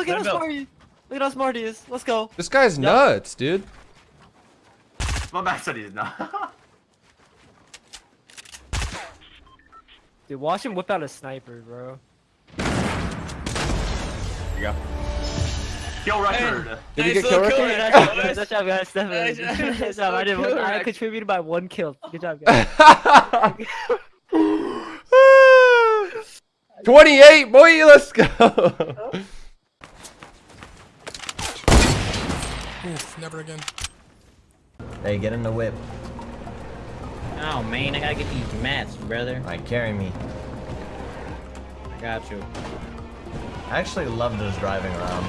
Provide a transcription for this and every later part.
look at how smart he Look at how smart he is. Let's go. This guy's nuts, dude. My man said he's not. Dude, watch him whip out a sniper, bro. Here you go. Kill record. Did Nice you get little kill kill record? Nice job, guys. Nice job, guys. Definitely. Nice- Nice nice job. I did. One, I contributed by one kill. Good job, guys. 28, boy, let's go. Oh. Oof, never again. Hey, get in the whip. Oh man, I gotta get these mats, brother. Alright, carry me. I got you. I actually love just driving around.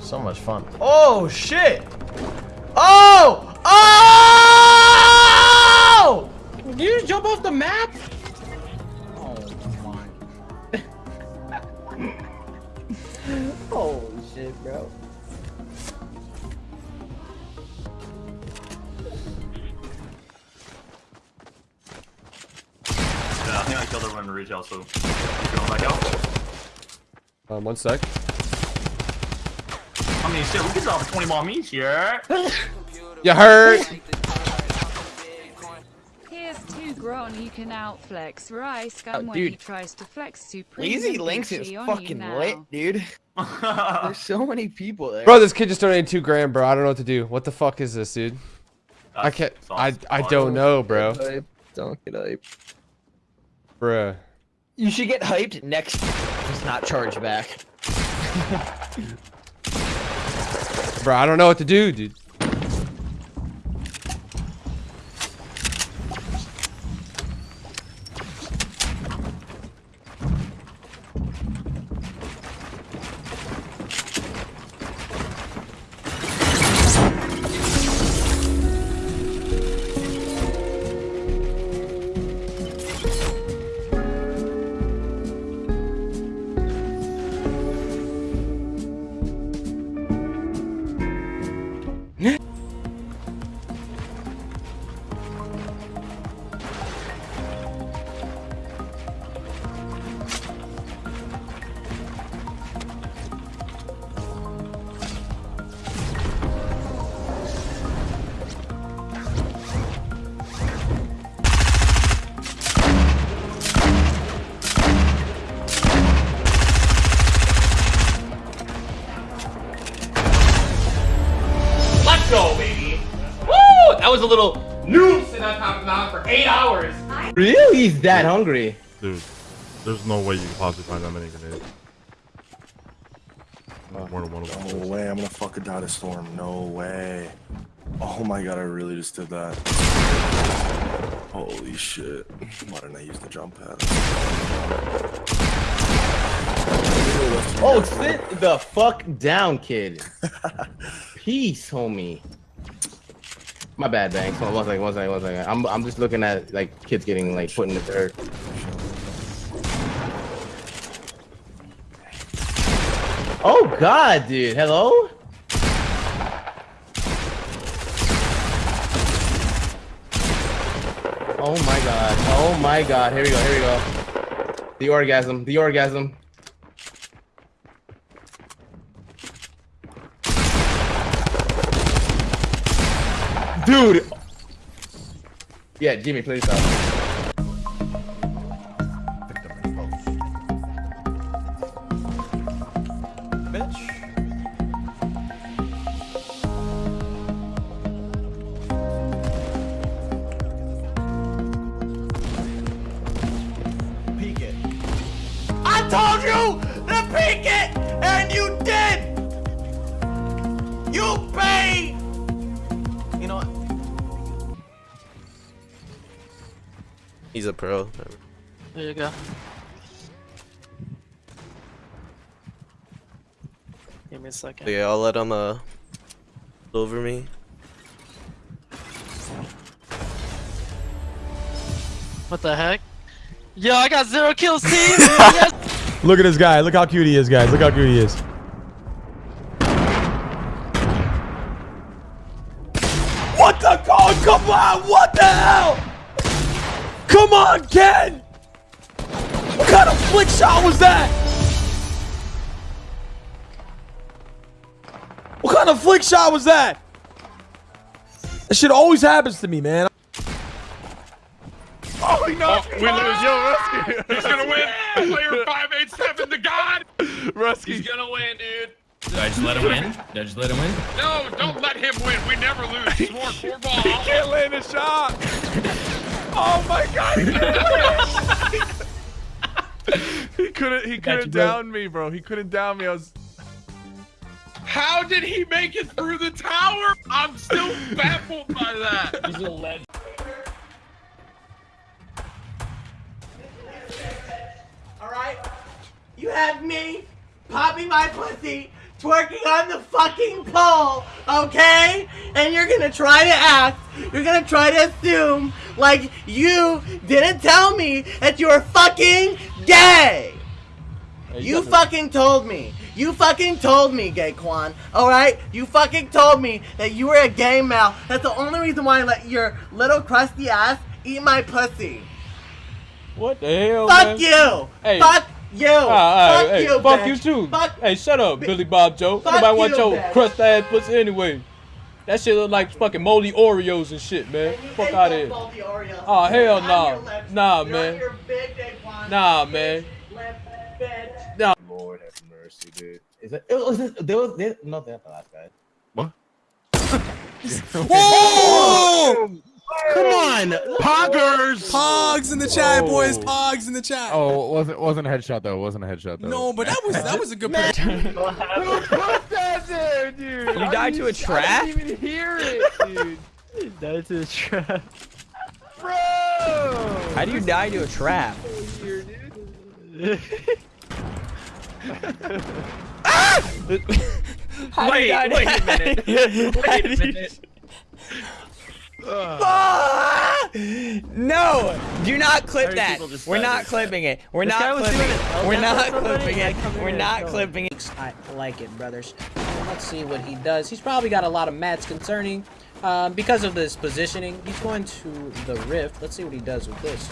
So much fun. Oh, shit! Oh! Oh! Did you just jump off the map? Yeah, I think I killed everyone in retail, so. Going back out. Um, one sec. I mean, shit, we can drop 20 more meats here. You hurt. Here's two Gron you can outflex Rice Oh, gun when dude. he tries to flex supreme. Lazy Links is infantry on you fucking lit, dude. There's so many people there. Bro, this kid just donated two grand, bro. I don't know what to do. What the fuck is this, dude? I can't. I I don't know, bro. Hype. Don't get hype. Bruh. You should get hyped next. Just not charge back. Bro, I don't know what to do, dude. Was a little noose in that top mount for eight hours. Really? He's that hungry. Dude, there's no way you can possibly find that many grenades. More than one of them. No way, I'm gonna fucking die to storm. No way. Oh my god, I really just did that. Holy shit. Why didn't I use the jump pad? Oh, sit the fuck down, kid. Peace, homie. My bad, Banks. Hold on, One second, one second, one second. I'm, I'm just looking at like kids getting like put in the dirt. Oh God, dude. Hello. Oh my God. Oh my God. Here we go. Here we go. The orgasm. The orgasm. Dude. Yeah, Jimmy, please stop. Bitch. He's a pro. There you go. Give me a second. Yeah, I'll let him uh over me. What the heck? Yo, I got zero kills, team. yes. Look at this guy. Look how cute he is, guys. Look how cute he is. Come on, Ken! What kind of flick shot was that? What kind of flick shot was that? That shit always happens to me, man. Oh, he knocked oh, we lose. Yo, Rusky. He's gonna win. Player 587 to God. Rusky. He's gonna win, dude. Did I just let him win? Did I just let him win? No, don't let him win. We never lose. He's more four ball. He can't land a shot. Oh my god. he couldn't he couldn't down me, bro. He couldn't down me. I was How did he make it through the tower? I'm still baffled by that. He's a legend. Alright? You have me popping my pussy, twerking on the fucking pole, okay? And you're gonna try to act, you're gonna try to assume like you didn't tell me that you were fucking gay! You fucking told me. You fucking told me, Gay Kwan. Alright? You fucking told me that you were a gay male. That's the only reason why I let your little crusty ass eat my pussy. What the hell, Fuck man? you! Hey. Fuck you! Ah, fuck hey, you, fuck you too. Fuck hey, shut up, Billy Bob Joe. Fuck Nobody want you, your bitch. crust ass pussy anyway. That shit look like fucking moldy Oreos and shit, man. And you Fuck out of here. Oh, hell You're nah. your. Nah, man. on your big Gay Nah, Big man. lip, bitch. Lord have mercy, dude. Is it? it was this, there was there, no, that's the last guy. Whoa! Come on, Poggers. Pogs in the chat, boys. Pogs in the chat. Oh, it wasn't wasn't a headshot though. It wasn't a headshot though. No, but that was that was a good prediction. Who put that there, dude? You died to a trap? I didn't even hear it, dude. That's a trap. Bro. How do you die to a trap? Ah! Wait, wait a minute. Wait a minute. Ah! No! Do not clip that. We're not clipping it. We're This not clipping it. it. We're not clipping it. We're not clipping it. I like it, brothers. Let's see what he does. He's probably got a lot of mats concerning um, because of this positioning. He's going to the rift. Let's see what he does with this.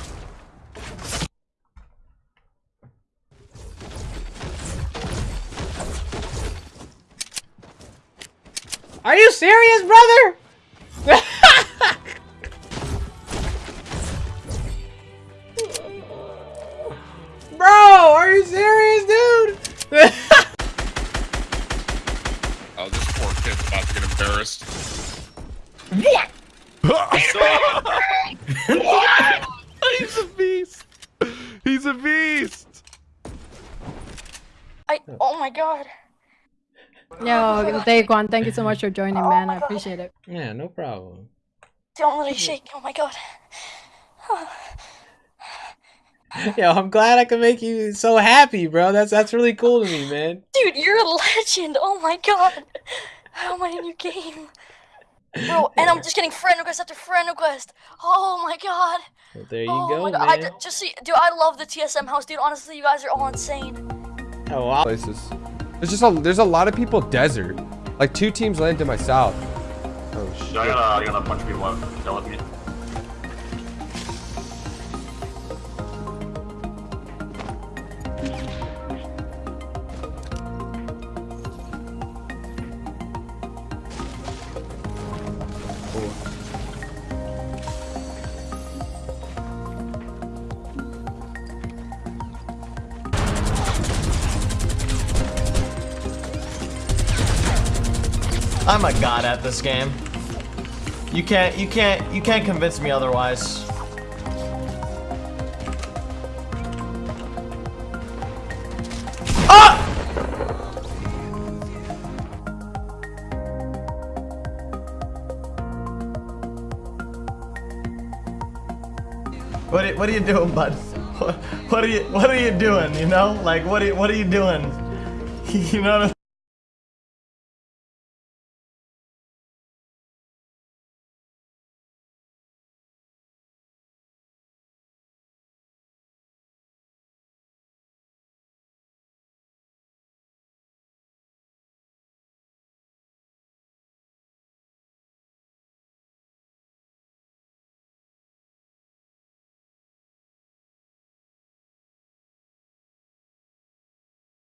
Are you serious, brother? kid's about to get embarrassed. what He's a beast. He's a beast. I, oh my god. Yo, Daequan, thank you so much for joining, oh man. I appreciate it. Yeah, no problem. Don't let it shake. Oh my god. Yo, I'm glad I could make you so happy, bro. That's that's really cool to me, man. Dude, you're a legend. Oh my god. How am I in your game? Bro, and I'm just getting friend request after friend request. Oh my god. Well, there you oh go, my god. I man. d- just see, dude, I love the TSM house, dude. Honestly, you guys are all insane. Oh, wow. Places. There's just a there's a lot of people desert. Like two teams land to my south. Oh shit. Yeah, I got a, I got a bunch of people left. They're with me. I'm a god at this game. You can't, you can't, you can't convince me otherwise. Ah! What are, what are you doing, bud? What, what are you what are you doing? You know, like what are you, what are you doing? You know.